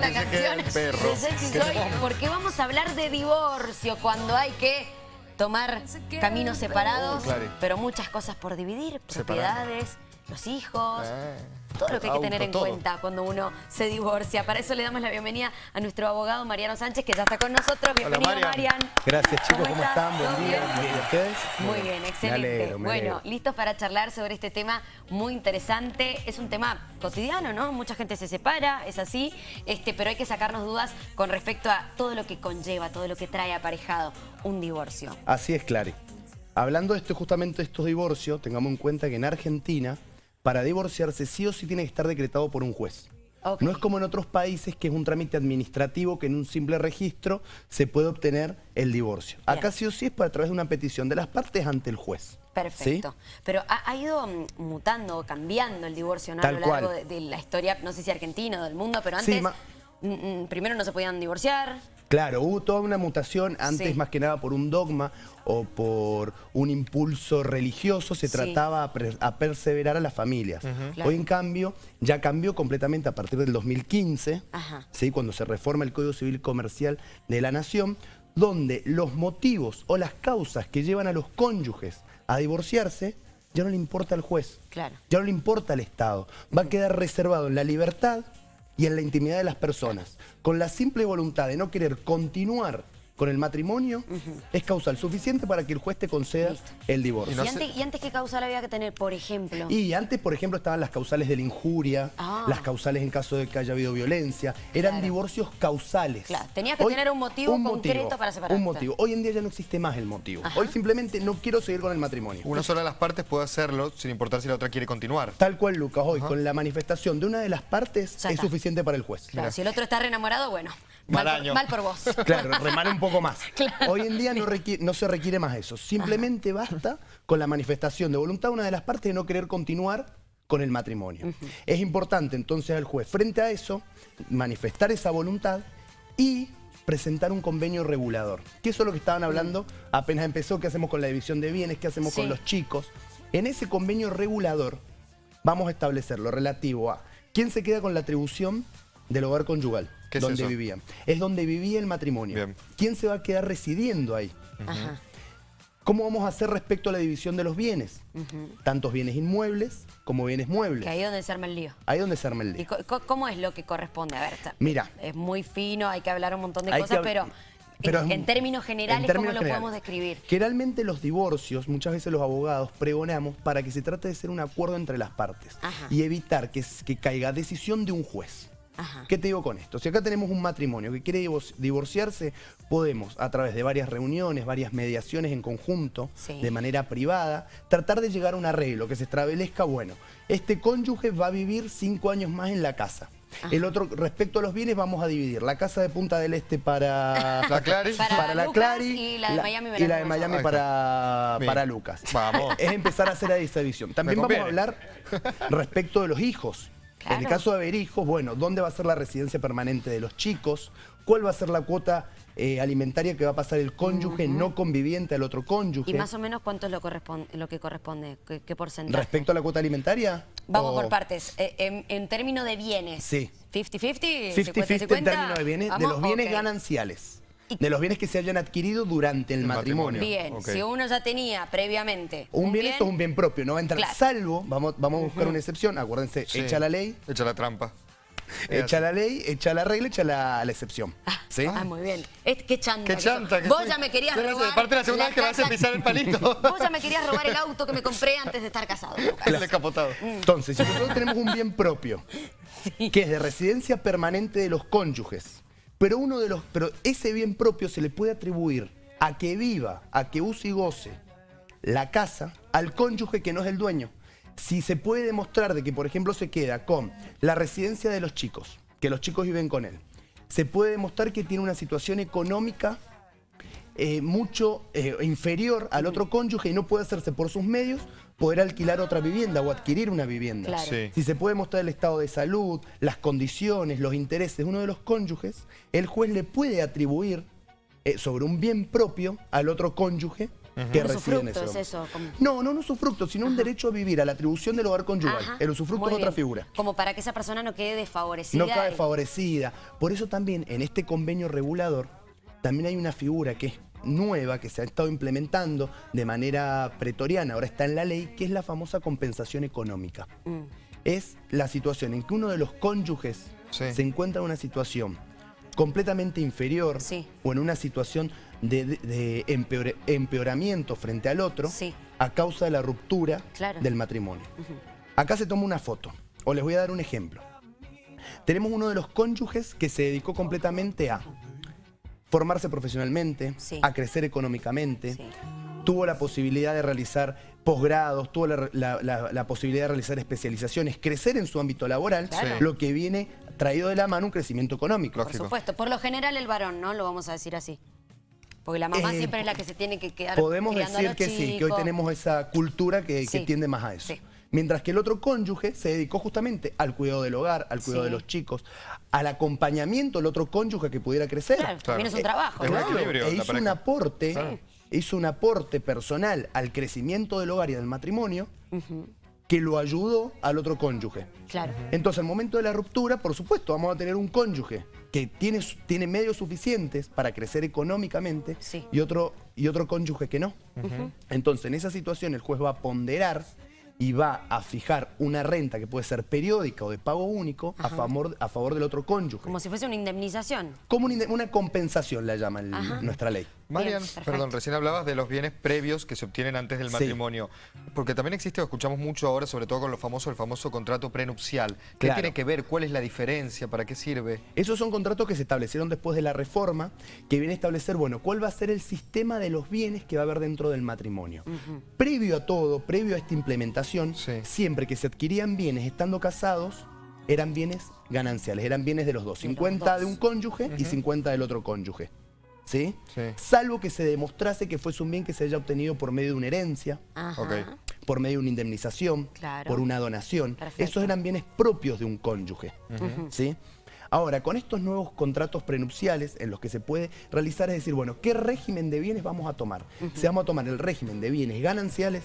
canción de porque vamos a hablar de divorcio cuando hay que tomar caminos separados, pero muchas cosas por dividir, propiedades, los hijos... Todo lo que hay que tener en cuenta cuando uno se divorcia. Para eso le damos la bienvenida a nuestro abogado Mariano Sánchez, que ya está con nosotros. Bienvenido, Marian. Gracias, chicos. ¿Cómo, están? Buen día. Bien? ustedes? Muy bien, excelente. bueno, listos para charlar sobre este tema muy interesante. Es un tema cotidiano, ¿no? Mucha gente se separa, es así, este, pero hay que sacarnos dudas con respecto a todo lo que conlleva, todo lo que trae aparejado un divorcio. Así es, Clary. Hablando de esto, justamente de estos divorcios, tengamos en cuenta que en Argentina para divorciarse sí o sí tiene que estar decretado por un juez. No es como en otros países que es un trámite administrativo que en un simple registro se puede obtener el divorcio. Acá sí o sí es para a través de una petición de las partes ante el juez. Perfecto. Pero ha, ido mm, mutando, cambiando el divorcio a lo largo de, la historia, no sé si argentina o del mundo, pero antes primero no se podían divorciar, Claro, hubo toda una mutación, antes más que nada por un dogma o por un impulso religioso, se trataba a, perseverar a las familias. Hoy en cambio ya cambió completamente a partir del 2015, ¿sí? cuando se reforma el Código Civil Comercial de la Nación, donde los motivos o las causas que llevan a los cónyuges a divorciarse ya no le importa al juez, ya no le importa al Estado. Va a quedar reservado en la libertad y en la intimidad de las personas, con la simple voluntad de no querer continuar con el matrimonio es causal suficiente para que el juez te conceda el divorcio. ¿Y, antes, qué causal había que tener, por ejemplo? Y antes, por ejemplo, estaban las causales de la injuria, ah. las causales en caso de que haya habido violencia. Eran divorcios causales. Claro, tenía que tener un motivo concreto para separarse. Un motivo. Hoy en día ya no existe más el motivo. Hoy simplemente no quiero seguir con el matrimonio. Una sola de las partes puede hacerlo sin importar si la otra quiere continuar. Tal cual, Lucas. Hoy, con la manifestación de una de las partes, es suficiente para el juez. Claro, si el otro está re enamorado, bueno, Mal, por, vos. Claro, remar un poco más. Hoy en día no, no, se requiere más eso. Simplemente basta con la manifestación de voluntad de una de las partes de no querer continuar con el matrimonio. Es importante entonces al juez, frente a eso, manifestar esa voluntad y presentar un convenio regulador. Que eso es lo que estaban hablando apenas empezó, qué hacemos con la división de bienes, qué hacemos con los chicos. En ese convenio regulador vamos a establecer lo relativo a quién se queda con la atribución del hogar conyugal donde vivían. Es donde vivía el matrimonio. ¿Quién se va a quedar residiendo ahí? ¿Cómo vamos a hacer respecto a la división de los bienes? Tantos bienes inmuebles como bienes muebles. Que ahí es donde se arma el lío. Ahí es donde se arma el lío. ¿Y cómo es lo que corresponde? A ver, Mira. Es muy fino, hay que hablar un montón de cosas, pero... en, términos generales, ¿cómo lo podemos describir? Generalmente los divorcios, muchas veces los abogados pregonamos para que se trate de ser un acuerdo entre las partes y evitar que, que caiga decisión de un juez. ¿Qué te digo con esto? Si acá tenemos un matrimonio que quiere divorciarse, podemos, a través de varias reuniones, varias mediaciones en conjunto, de manera privada, tratar de llegar a un arreglo que se establezca, bueno, este cónyuge va a vivir cinco años más en la casa. El otro, respecto a los bienes, vamos a dividir la casa de Punta del Este para la Clary, para, la Clary y la de Miami, y la de Miami para, para Lucas. Vamos. Es empezar a hacer esa división. También vamos a hablar respecto de los hijos. En el caso de haber hijos, bueno, ¿dónde va a ser la residencia permanente de los chicos? ¿Cuál va a ser la cuota eh, alimentaria que va a pasar el cónyuge no conviviente al otro cónyuge? ¿Y más o menos cuánto es lo, lo que corresponde? ¿Qué, porcentaje? ¿Respecto a la cuota alimentaria? Vamos por partes. Eh, en, términos de bienes. Sí. ¿50-50? 50-50 en términos de bienes, de los bienes gananciales de los bienes que se hayan adquirido durante el, matrimonio. Bien, si uno ya tenía previamente un, bien, esto es un bien propio, no va a entrar salvo, vamos, vamos a buscar una excepción, acuérdense, echa la ley. Echa la trampa. Echa la ley, echa la regla, echa la, excepción. Ah, ¿Sí? ah, muy bien. Es, qué chanta. Qué chanta. Vos ya me querías robar. Aparte la segunda vez que vas a pisar el palito. Vos ya me querías robar el auto que me compré antes de estar casado. El descapotado. Entonces, si nosotros tenemos un bien propio, que es de residencia permanente de los cónyuges, pero, uno de los, pero ese bien propio se le puede atribuir a que viva, a que use y goce la casa al cónyuge que no es el dueño. Si se puede demostrar de que, por ejemplo, se queda con la residencia de los chicos, que los chicos viven con él, se puede demostrar que tiene una situación económica eh, mucho eh, inferior al otro cónyuge y no puede hacerse por sus medios poder alquilar otra vivienda o adquirir una vivienda. Si se puede mostrar el estado de salud, las condiciones, los intereses de uno de los cónyuges, el juez le puede atribuir eh, sobre un bien propio al otro cónyuge que residen ese es eso? No, no un usufructo, sino un derecho a vivir, a la atribución del hogar conyugal. El usufructo es otra figura. Como para que esa persona no quede desfavorecida. No quede desfavorecida. Por eso también en este convenio regulador también hay una figura que es nueva, que se ha estado implementando de manera pretoriana, ahora está en la ley, que es la famosa compensación económica. Mm. Es la situación en que uno de los cónyuges se encuentra en una situación completamente inferior o en una situación de, empeoramiento frente al otro a causa de la ruptura del matrimonio. Acá se toma una foto, o les voy a dar un ejemplo. Tenemos uno de los cónyuges que se dedicó completamente a formarse profesionalmente, a crecer económicamente, tuvo la posibilidad de realizar posgrados, tuvo la, posibilidad de realizar especializaciones, crecer en su ámbito laboral, lo que viene traído de la mano un crecimiento económico. Por supuesto, por lo general el varón, ¿no? Lo vamos a decir así. Porque la mamá eh, siempre es la que se tiene que quedar Podemos decir que sí, que hoy tenemos esa cultura que, tiende más a eso. Mientras que el otro cónyuge se dedicó justamente al cuidado del hogar, al cuidado de los chicos, al acompañamiento del otro cónyuge que pudiera crecer. Claro, también es un trabajo. e hizo un aporte, hizo un aporte personal al crecimiento del hogar y del matrimonio que lo ayudó al otro cónyuge. Claro. Entonces, al momento de la ruptura, por supuesto, vamos a tener un cónyuge que tiene, tiene medios suficientes para crecer económicamente y, otro, y otro cónyuge que no. Entonces, en esa situación, el juez va a ponderar y va a fijar una renta que puede ser periódica o de pago único a favor, a favor del otro cónyuge. Como si fuese una indemnización. Como una, compensación la llama nuestra ley. Marian, perdón, recién hablabas de los bienes previos que se obtienen antes del matrimonio. Porque también existe, escuchamos mucho ahora, sobre todo con lo famoso, el famoso contrato prenupcial. ¿Qué tiene que ver? ¿Cuál es la diferencia? ¿Para qué sirve? Esos son contratos que se establecieron después de la reforma, que viene a establecer, bueno, cuál va a ser el sistema de los bienes que va a haber dentro del matrimonio. Previo a todo, previo a esta implementación, siempre que se adquirían bienes estando casados, eran bienes gananciales, eran bienes de los dos. 50 de un cónyuge y 50 del otro cónyuge. ¿Sí? Salvo que se demostrase que fuese un bien que se haya obtenido por medio de una herencia, por medio de una indemnización, por una donación. Esos eran bienes propios de un cónyuge, ¿sí? Ahora, con estos nuevos contratos prenupciales en los que se puede realizar es decir, bueno, ¿qué régimen de bienes vamos a tomar? Si vamos a tomar el régimen de bienes gananciales,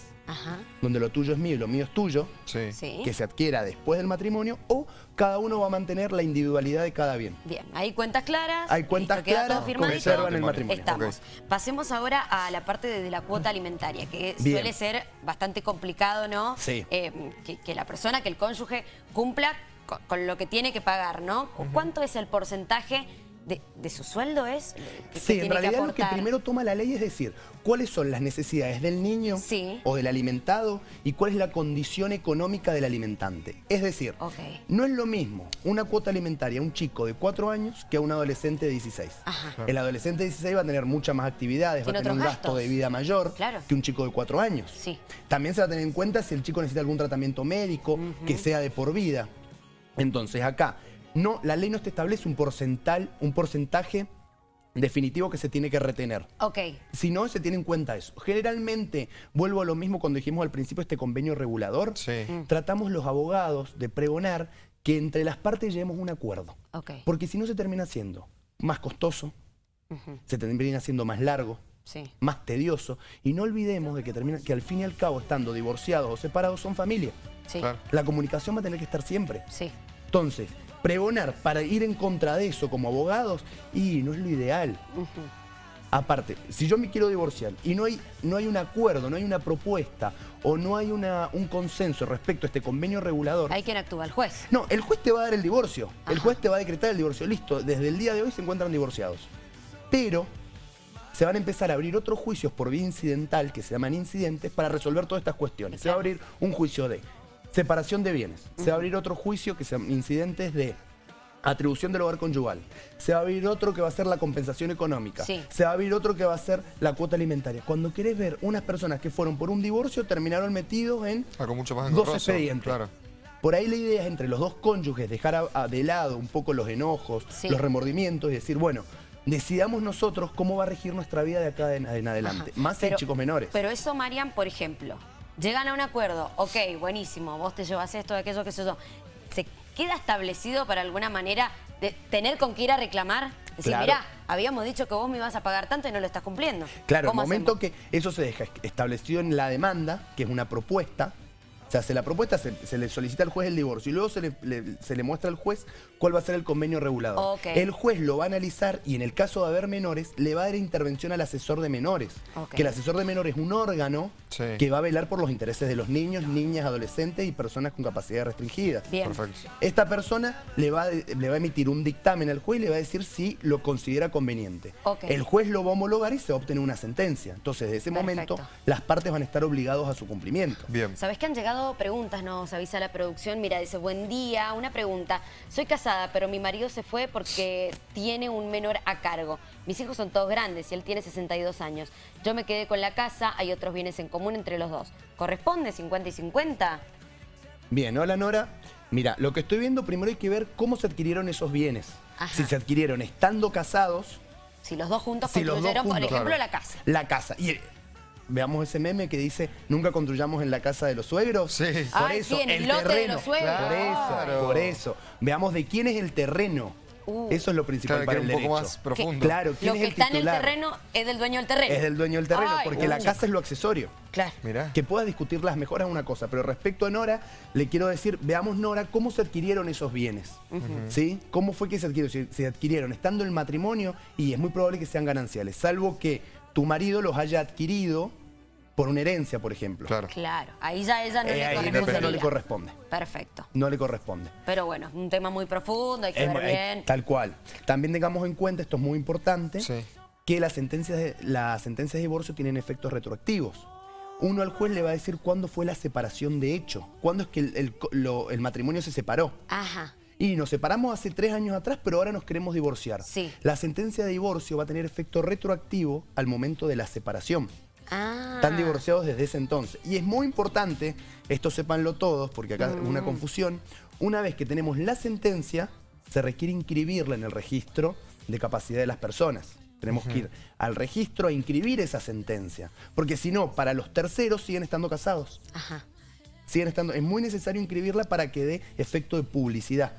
donde lo tuyo es mío y lo mío es tuyo, que se adquiera después del matrimonio, o cada uno va a mantener la individualidad de cada bien. Bien, hay cuentas claras. Hay cuentas claras que conservan el matrimonio. Estamos. Pasemos ahora a la parte de, la cuota alimentaria, que suele ser bastante complicado, ¿no? Sí. Eh, que la persona, que el cónyuge cumpla con, lo que tiene que pagar, ¿no? ¿Cuánto es el porcentaje de, su sueldo es? sí, en realidad lo que primero toma la ley es decir, cuáles son las necesidades del niño o del alimentado y cuál es la condición económica del alimentante. Es decir, no es lo mismo una cuota alimentaria a un chico de 4 años que a un adolescente de 16. El adolescente de 16 va a tener muchas más actividades, va a tener un gasto de vida mayor que un chico de 4 años. También se va a tener en cuenta si el chico necesita algún tratamiento médico que sea de por vida. Entonces acá, no, la ley no te establece un, porcental, un porcentaje definitivo que se tiene que retener. Ok. Si no, se tiene en cuenta eso. Generalmente, vuelvo a lo mismo cuando dijimos al principio este convenio regulador, mm. tratamos los abogados de pregonar que entre las partes lleguemos un acuerdo. Okay. Porque si no se termina siendo más costoso, se termina siendo más largo, más tedioso. Y no olvidemos de que, termina, que al fin y al cabo, estando divorciados o separados, son familia. La comunicación va a tener que estar siempre. Sí. Entonces, pregonar para ir en contra de eso como abogados, y no es lo ideal. Aparte, si yo me quiero divorciar y no hay, no hay un acuerdo, no hay una propuesta o no hay una, un consenso respecto a este convenio regulador... ¿Hay quien actúa? ¿El juez? No, el juez te va a dar el divorcio. El juez te va a decretar el divorcio. Listo, desde el día de hoy se encuentran divorciados. Pero se van a empezar a abrir otros juicios por vía incidental, que se llaman incidentes, para resolver todas estas cuestiones. Se va a abrir un juicio de separación de bienes. Se va a abrir otro juicio que sean incidentes de atribución del hogar conyugal. Se va a abrir otro que va a ser la compensación económica. Se va a abrir otro que va a ser la cuota alimentaria. Cuando querés ver unas personas que fueron por un divorcio, terminaron metidos en ah, mucho más dos expedientes. Por ahí la idea es entre los dos cónyuges dejar de lado un poco los enojos, los remordimientos y decir, bueno, decidamos nosotros cómo va a regir nuestra vida de acá en, adelante, más en chicos menores. Pero eso, Marian, por ejemplo, llegan a un acuerdo, ok, buenísimo, vos te llevas esto, aquello, qué sé yo, ¿se queda establecido para alguna manera de tener con qué ir a reclamar? Decir, mirá, habíamos dicho que vos me ibas a pagar tanto y no lo estás cumpliendo. Claro, el momento que eso se deja establecido en la demanda, que es una propuesta, se hace la propuesta, se, le solicita al juez el divorcio y luego se le, muestra al juez cuál va a ser el convenio regulador. El juez lo va a analizar y en el caso de haber menores, le va a dar intervención al asesor de menores. Que el asesor de menores es un órgano que va a velar por los intereses de los niños, niñas, adolescentes y personas con capacidad restringida. Bien. Esta persona le va, le va a emitir un dictamen al juez y le va a decir si lo considera conveniente. El juez lo va a homologar y se va a obtener una sentencia. Entonces, desde ese momento, las partes van a estar obligados a su cumplimiento. Bien. ¿Sabes que han llegado preguntas, nos avisa la producción. Mira, dice, buen día, una pregunta. Soy casada, pero mi marido se fue porque tiene un menor a cargo. Mis hijos son todos grandes y él tiene 62 años. Yo me quedé con la casa, hay otros bienes en común entre los dos. ¿Corresponde 50 y 50? Bien, hola Nora. Mira, lo que estoy viendo primero hay que ver cómo se adquirieron esos bienes. Si se adquirieron estando casados... Si los dos juntos construyeron, por ejemplo, la casa. La casa. Y veamos ese meme que dice, nunca construyamos en la casa de los suegros. Sí. Por eso, en el, lote de los suegros. Por eso, por eso. Veamos de quién es el terreno. Uh. Eso es lo principal para el derecho. un poco más profundo. Claro, ¿quién lo que está en el terreno es del dueño del terreno. Es del dueño del terreno, porque la casa es lo accesorio. Claro. Mirá. Que pueda discutir las mejoras es una cosa, pero respecto a Nora, le quiero decir, veamos Nora, cómo se adquirieron esos bienes. ¿Sí? ¿Cómo fue que se adquirieron? Se, adquirieron estando en matrimonio y es muy probable que sean gananciales, salvo que tu marido los haya adquirido por una herencia, por ejemplo. Claro. Claro, ahí ya ella no, le, ahí no le corresponde. Perfecto. No le corresponde. Pero bueno, un tema muy profundo, hay que ver bien. Tal cual. También tengamos en cuenta, esto es muy importante, que las sentencias, de, las sentencias de divorcio tienen efectos retroactivos. Uno al juez le va a decir cuándo fue la separación de hecho, cuándo es que el, el matrimonio se separó. Ajá. Y nos separamos hace tres años atrás, pero ahora nos queremos divorciar. Sí. La sentencia de divorcio va a tener efecto retroactivo al momento de la separación. Ah. Están divorciados desde ese entonces. Y es muy importante, esto sépanlo todos, porque acá es una mm. confusión, una vez que tenemos la sentencia, se requiere inscribirla en el registro de capacidad de las personas. Tenemos que ir al registro a inscribir esa sentencia. Porque si no, para los terceros siguen estando casados. Ajá. Siguen estando, es muy necesario inscribirla para que dé efecto de publicidad.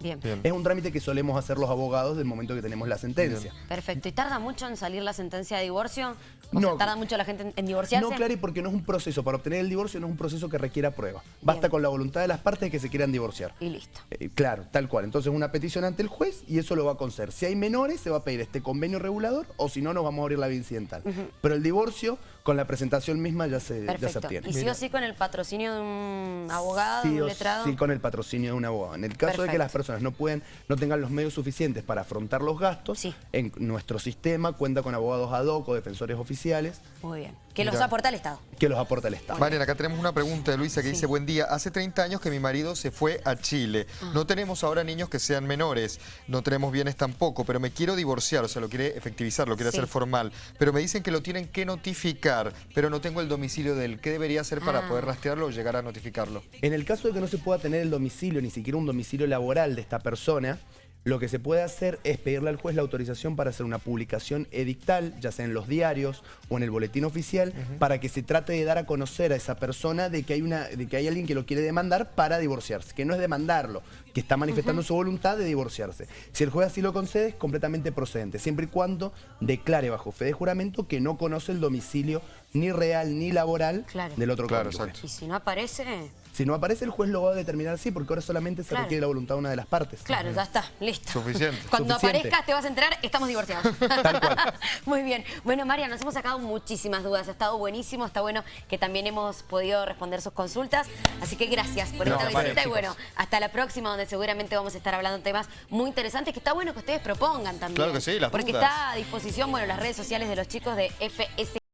Bien. Es un trámite que solemos hacer los abogados del momento que tenemos la sentencia. Perfecto. ¿Y tarda mucho en salir la sentencia de divorcio? no. ¿Tarda mucho la gente en, divorciarse? No, Clary, porque no es un proceso. Para obtener el divorcio no es un proceso que requiera prueba. Basta con la voluntad de las partes que se quieran divorciar. Y listo. Eh, claro, tal cual. Entonces una petición ante el juez y eso lo va a conceder. Si hay menores, se va a pedir este convenio regulador o si no, nos vamos a abrir la vía incidental. Pero el divorcio, con la presentación misma, ya se, ya se obtiene. ¿Y sí o sí con el patrocinio de un abogado, de un letrado? Sí, con el patrocinio de un abogado. En el caso de que las personas no pueden no tengan los medios suficientes para afrontar los gastos, en nuestro sistema cuenta con abogados ad hoc o defensores oficiales. Muy bien. Que los aporta el Estado. Que los aporta el Estado. Mariana, acá tenemos una pregunta de Luisa que dice, buen día, hace 30 años que mi marido se fue a Chile. Ah. No tenemos ahora niños que sean menores, no tenemos bienes tampoco, pero me quiero divorciar, o sea, lo quiere efectivizar, lo quiere hacer formal. Pero me dicen que lo tienen que notificar, pero no tengo el domicilio de él. ¿Qué debería hacer para ah. poder rastrearlo o llegar a notificarlo? En el caso de que no se pueda tener el domicilio, ni siquiera un domicilio laboral de esta persona, lo que se puede hacer es pedirle al juez la autorización para hacer una publicación edictal, ya sea en los diarios o en el boletín oficial, para que se trate de dar a conocer a esa persona de que, hay una, de que hay alguien que lo quiere demandar para divorciarse, que no es demandarlo, que está manifestando su voluntad de divorciarse. Si el juez así lo concede, es completamente procedente, siempre y cuando declare bajo fe de juramento que no conoce el domicilio ni real ni laboral del otro claro, Y si no aparece... Si no aparece, el juez lo va a determinar así, porque ahora solamente se requiere la voluntad de una de las partes. Claro, ya está, listo. Suficiente. Cuando aparezcas te vas a enterar, estamos divorciados. Tal cual. Muy bien. Bueno, María, nos hemos sacado muchísimas dudas. Ha estado buenísimo, está bueno que también hemos podido responder sus consultas. Así que gracias por esta visita y bueno, hasta la próxima, donde seguramente vamos a estar hablando de temas muy interesantes, que está bueno que ustedes propongan también. Claro que sí, las Porque está a disposición, bueno, las redes sociales de los chicos de FS